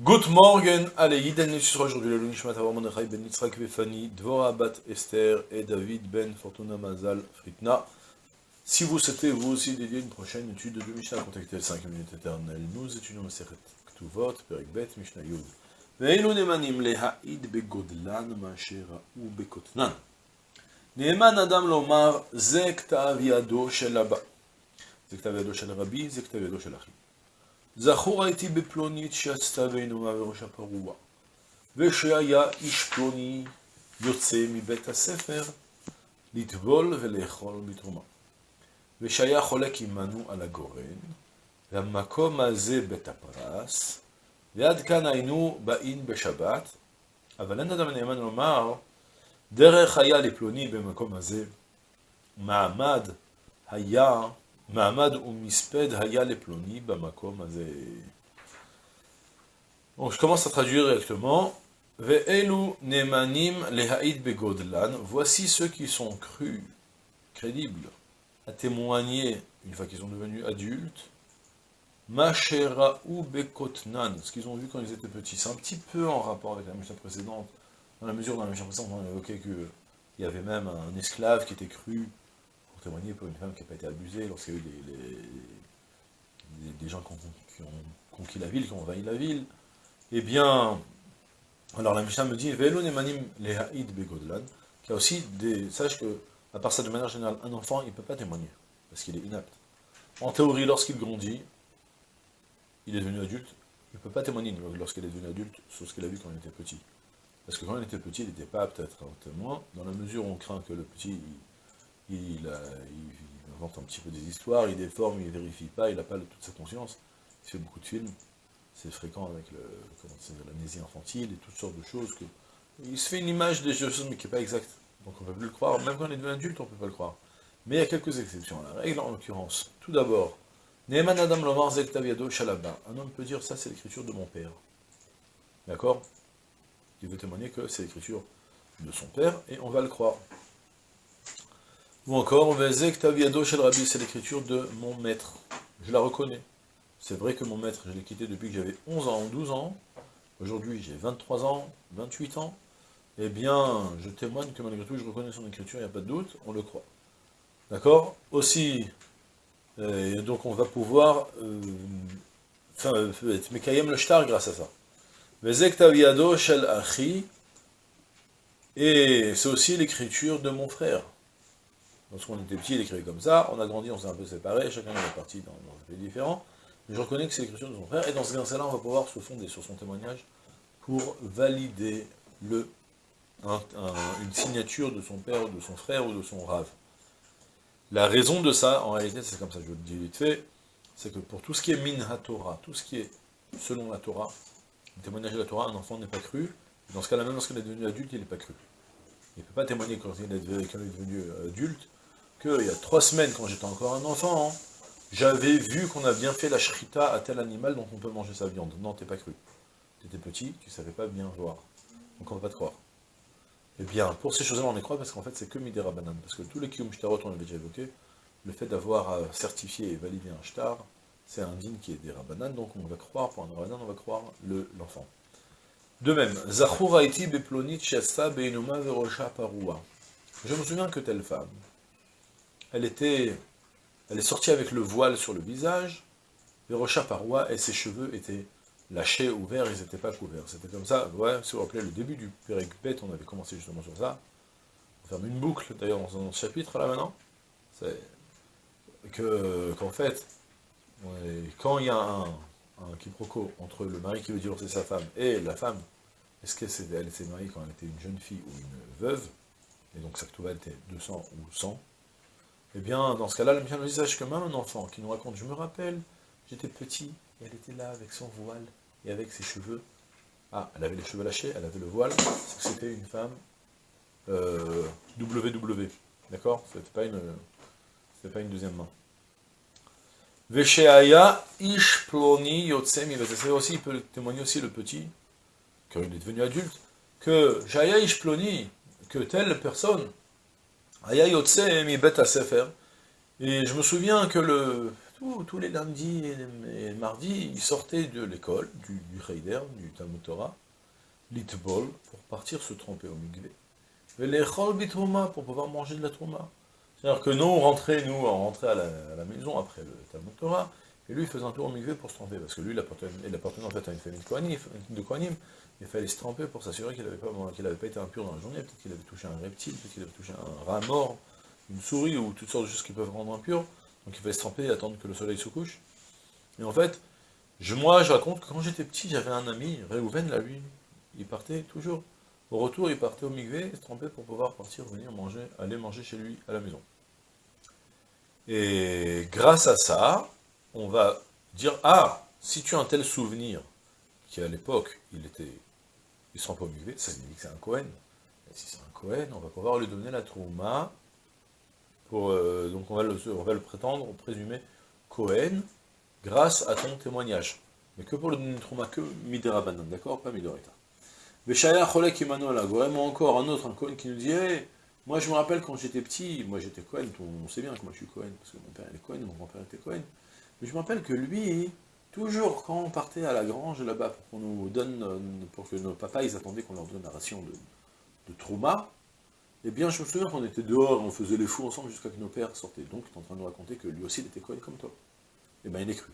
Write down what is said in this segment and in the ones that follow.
Good morgen, allez, Yiden Nishra, aujourd'hui le Lunishmat Avram Mordechai ben Yitzhak Befani, Dvora Bat Esther et David ben Fortuna Mazal Fritna. Si vous souhaitez vous aussi dédier une prochaine étude de Mishnah, contactez le 5 minutes éternelles. Nous étudions le Sechet Ktuvot, Perek Bet, Mishnah Yud. Ve'elu nemanim lehaïd begodlan ma'ashera ou bekotnan. Neeman adam lomar ze ktav yado shel haba. Ze ktav shel rabbi, ze ktav yado shel achim. זכור הייתי בפלונית שעשתה בעינומה וראשה פרוע, ושהיה איש פלוני יוצא מבית הספר לטבול ולאכול בתרומה. ושהיה חולק עמנו על הגורן, והמקום הזה בית הפרס, ועד כאן היינו באין בשבת, אבל אין אדם נאמן לומר, דרך היה לפלוני במקום הזה, מעמד היה Mahamad Donc je commence à traduire directement. Ve'elu nemanim lehaïd begodlan. Voici ceux qui sont crus, crédibles, à témoigner, une fois qu'ils sont devenus adultes, Macheraou Bekotnan, ce qu'ils ont vu quand ils étaient petits. C'est un petit peu en rapport avec la Mishnah précédente, dans la mesure dans la Mishnah précédente, on évoquait qu'il y avait même un esclave qui était cru témoigner pour une femme qui n'a pas été abusée, lorsqu'il y a eu des, gens qui ont, conquis la ville, qui ont envahi la ville, eh bien, alors la Mishnah me dit, qu'il y a aussi des, sache que, à part ça, de manière générale, un enfant, il ne peut pas témoigner, parce qu'il est inapte. En théorie, lorsqu'il grandit, il est devenu adulte, il ne peut pas témoigner lorsqu'il est devenu adulte sur ce qu'il a vu quand il était petit. Parce que quand il était petit, il n'était pas apte à être un témoin, dans la mesure où on craint que le petit, il, invente un petit peu des histoires, il déforme, il vérifie pas, il n'a pas toute sa conscience, il fait beaucoup de films, c'est fréquent avec l'amnésie infantile et toutes sortes de choses, il se fait une image des choses, mais qui n'est pas exacte, donc on ne peut plus le croire, même quand on est devenu adulte, on ne peut pas le croire. Mais il y a quelques exceptions à la règle, en l'occurrence. Tout d'abord, Neeman Adam Lomar Zektaviado Shalaba. Un homme peut dire, ça c'est l'écriture de mon père. D'accord? Il veut témoigner que c'est l'écriture de son père, et on va le croire. Ou encore, c'est l'écriture de mon maître. Je la reconnais. C'est vrai que mon maître, je l'ai quitté depuis que j'avais 11 ans, 12 ans. Aujourd'hui, j'ai 23 ans, 28 ans. Eh bien, je témoigne que malgré tout, je reconnais son écriture, il n'y a pas de doute, on le croit. D'accord? Aussi, euh, donc on va pouvoir euh, être Mekayem le shtar grâce à ça. Et c'est aussi l'écriture de mon frère. Lorsqu'on était petit, il écrivait comme ça, on a grandi, on s'est un peu séparés, chacun est parti dans, un pays différent, mais je reconnais que c'est l'écriture de son frère, et dans ce cas-là, on va pouvoir se fonder sur son témoignage pour valider le, une signature de son père, de son frère, ou de son rave. La raison de ça, en réalité, c'est comme ça, je le dis vite fait, c'est que pour tout ce qui est min Torah, tout ce qui est selon la Torah, le témoignage de la Torah, un enfant n'est pas cru, dans ce cas-là, même lorsqu'il est devenu adulte, il n'est pas cru. Il ne peut pas témoigner quand il est devenu adulte, qu'il y a trois semaines, quand j'étais encore un enfant, hein, j'avais vu qu'on a bien fait la shrita à tel animal dont on peut manger sa viande. Non, t'es pas cru. Tu étais petit, tu savais pas bien voir. Donc on va pas te croire. Eh bien, pour ces choses-là, on les croit parce qu'en fait, c'est que Midera Banane. Parce que tous les Kiyum Shtarot, on l'avait déjà évoqué, le fait d'avoir euh, certifié et validé un Shtar, c'est un din qui est des Rabbanan, donc on va croire, pour un Rabbanan, on va croire l'enfant. de même, Zachur Haiti Beplonit Shasta Beinuma Verosha Parua. Je me souviens que telle femme, elle était, elle est sortie avec le voile sur le visage, les rochas parois, et ses cheveux étaient lâchés, ouverts, ils n'étaient pas couverts. C'était comme ça, ouais, si vous vous rappelez, le début du Pérec on avait commencé justement sur ça. On ferme une boucle, d'ailleurs, dans ce chapitre, là, maintenant. C'est qu'en fait, quand il y a un, quiproquo entre le mari qui veut divorcer sa femme et la femme, est-ce qu'elle s'est mariée quand elle était une jeune fille ou une veuve, et donc sa était 200 ou 100, eh bien, dans ce cas-là, le bien visage que même un enfant qui nous raconte, je me rappelle, j'étais petit, et elle était là avec son voile, et avec ses cheveux. Ah, elle avait les cheveux lâchés, elle avait le voile, c'était une femme euh, WW, d'accord? C'était pas une pas une deuxième main. Vesheaya ish ploni yotsemi aussi, il peut témoigner aussi le petit, quand il est devenu adulte, que Jaya ish ploni, que telle personne et je me souviens que le, tous les lundis et, mardis, il sortait de l'école, du, du du Talmud Torah, l'itbol, pour partir se tromper au migvé. Et les bitrouma, pour pouvoir manger de la trouma. C'est-à-dire que nous, on rentrait, nous, on rentrait à la, maison après le Talmud et lui, il faisait un tour au migvé pour se tromper, parce que lui, il appartenait, en fait à une famille de Kohanim, il fallait se tremper pour s'assurer qu'il n'avait pas, pas été impur dans la journée, peut-être qu'il avait touché un reptile, peut-être qu'il avait touché un rat mort, une souris, ou toutes sortes de choses qui peuvent rendre impur, donc il fallait se tremper et attendre que le soleil se couche. Et en fait, je, moi, je raconte que quand j'étais petit, j'avais un ami, Réhouven, là, lui, il partait toujours. Au retour, il partait au migvé, se trempait pour pouvoir partir, venir manger, aller manger chez lui, à la maison. Et grâce à ça, on va dire, ah, si tu as un tel souvenir, qui à l'époque, il était, il se trempait au migvé, ça signifie que c'est un Cohen. si c'est un Cohen, on va pouvoir lui donner la trouma, pour, euh, donc on va, le, on va le prétendre, présumer Cohen, grâce à ton témoignage. Mais que pour le donner trouma, que Miderabanan, d'accord Pas Midorita. Veshaya Cholek Immanuel Vraiment encore un autre, un Cohen qui nous dit Moi je me rappelle quand j'étais petit, moi j'étais Cohen, on sait bien que moi je suis Cohen, parce que mon père est Cohen, mon grand-père était Cohen. Mais je me rappelle que lui, toujours quand on partait à la grange là-bas pour qu'on nous donne, euh, pour que nos papas ils attendaient qu'on leur donne la ration de, de trauma, eh bien je me souviens qu'on était dehors, on faisait les fous ensemble jusqu'à que nos pères sortaient. Donc il est en train de nous raconter que lui aussi il était Cohen comme toi. Eh bien il est cru.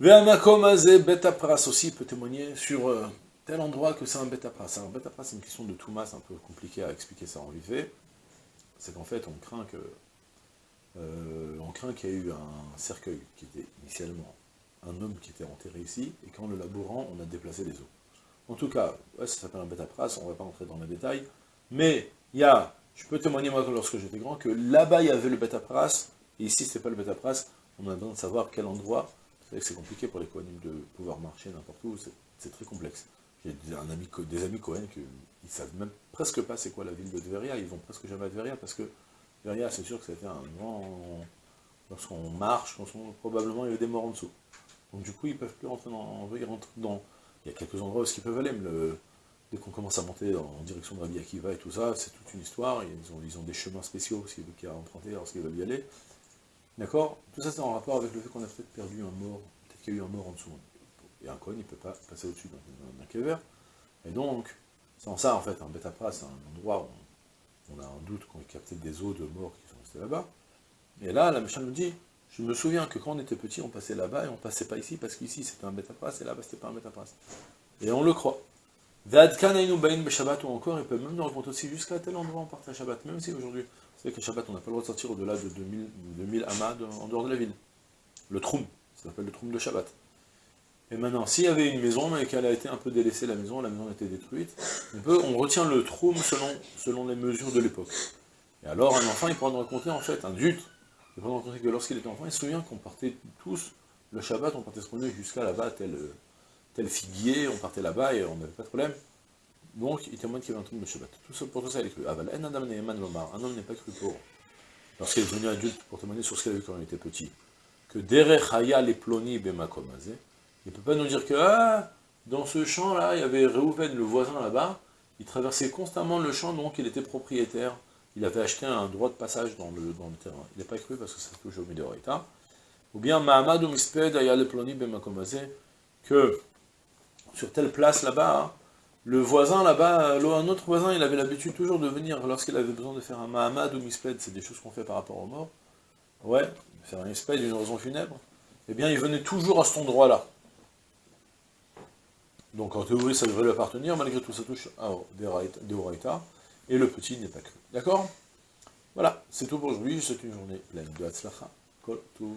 Ve'amakom Betapras aussi peut témoigner sur euh, tel endroit que c'est un bêta-pras. Un bêta-pras, c'est une question de tout masse un peu compliquée à expliquer ça en vite C'est qu'en fait, on craint que euh, on craint qu'il y ait eu un cercueil qui était initialement un homme qui était enterré ici, et qu'en le labourant, on a déplacé les os. En tout cas, ça s'appelle un bêta-pras, on ne va pas entrer dans les détails, mais il y a, je peux témoigner moi lorsque j'étais grand, que là-bas il y avait le bêta-pras, et ici c'était pas le bêta-pras, on a besoin de savoir quel endroit, vous savez que c'est compliqué pour les coanimes de pouvoir marcher n'importe où, c'est très complexe. J'ai ami, des amis Cohen qui ne savent même presque pas c'est quoi la ville de Tveria, ils vont presque jamais à Tveria parce que Tveria c'est sûr que c'était un grand... Lorsqu'on marche, probablement il y a des morts en dessous. Donc du coup ils peuvent plus rentrer dans... Ils dans il y a quelques endroits où ils peuvent aller, mais dès qu'on commence à monter en direction de Rabbi Akiva et tout ça, c'est toute une histoire, ils ont, ils ont des chemins spéciaux qu'il y a emprunter lorsqu'ils veulent y aller. D'accord? Tout ça c'est en rapport avec le fait qu'on a peut-être perdu un mort, peut-être qu'il y a eu un mort en dessous. Et un Cohen, il ne peut pas passer au-dessus d'un kever. Et donc, c'est en ça, en fait, un bêta c'est un endroit où on, a un doute qu'on ait capté des eaux de mort qui sont restés là-bas. Et là, la méchante nous dit, je me souviens que quand on était petit, on passait là-bas et on passait pas ici, parce qu'ici c'était un bêta et là-bas c'était pas un bêta Et on le croit. Shabbat ou encore, il peut même nous raconter aussi jusqu'à tel endroit on partait à Shabbat, même si aujourd'hui, vous savez qu'à Shabbat on n'a pas le droit de sortir au-delà de 2000, 2000 amas en dehors de la ville. Le troum, ça s'appelle le troum de Shabbat. Et maintenant, s'il y avait une maison, mais qu'elle a été un peu délaissée, la maison, la maison a été détruite, on, retient le troum selon, les mesures de l'époque. Et alors, un enfant, il pourra nous raconter, en fait, un adulte, il pourra nous raconter que lorsqu'il était enfant, il se souvient qu'on partait tous, le Shabbat, on partait se promener jusqu'à là-bas, tel, tel figuier, on partait là-bas et on n'avait pas de problème. Donc, il témoigne qu'il y avait un troum de Shabbat. Tout ça, pour tout ça, il est cru. Ah, un homme n'est pas cru pour, lorsqu'il est devenu adulte, pour témoigner sur ce qu'il a vu quand il était petit. Que derech haya les ploni il ne peut pas nous dire que ah, dans ce champ-là, il y avait Réhouven, le voisin là-bas, il traversait constamment le champ, donc il était propriétaire. Il avait acheté un droit de passage dans le, terrain. Il n'est pas cru parce que ça touche au Midorita. Ou bien Mahamad ou Misped Ayale Ploni que sur telle place là-bas, hein, le voisin là-bas, un autre voisin, il avait l'habitude toujours de venir lorsqu'il avait besoin de faire un Mahamad ou Misped, c'est des choses qu'on fait par rapport aux morts. Ouais, faire un Misped, une raison funèbre. Eh bien, il venait toujours à cet endroit-là. Donc en théorie, ça devrait lui appartenir, malgré tout, ça touche à des et le petit n'est pas cru. D'accord? Voilà, c'est tout pour aujourd'hui, c'est une journée pleine de Hatzlacha, Kol, tout.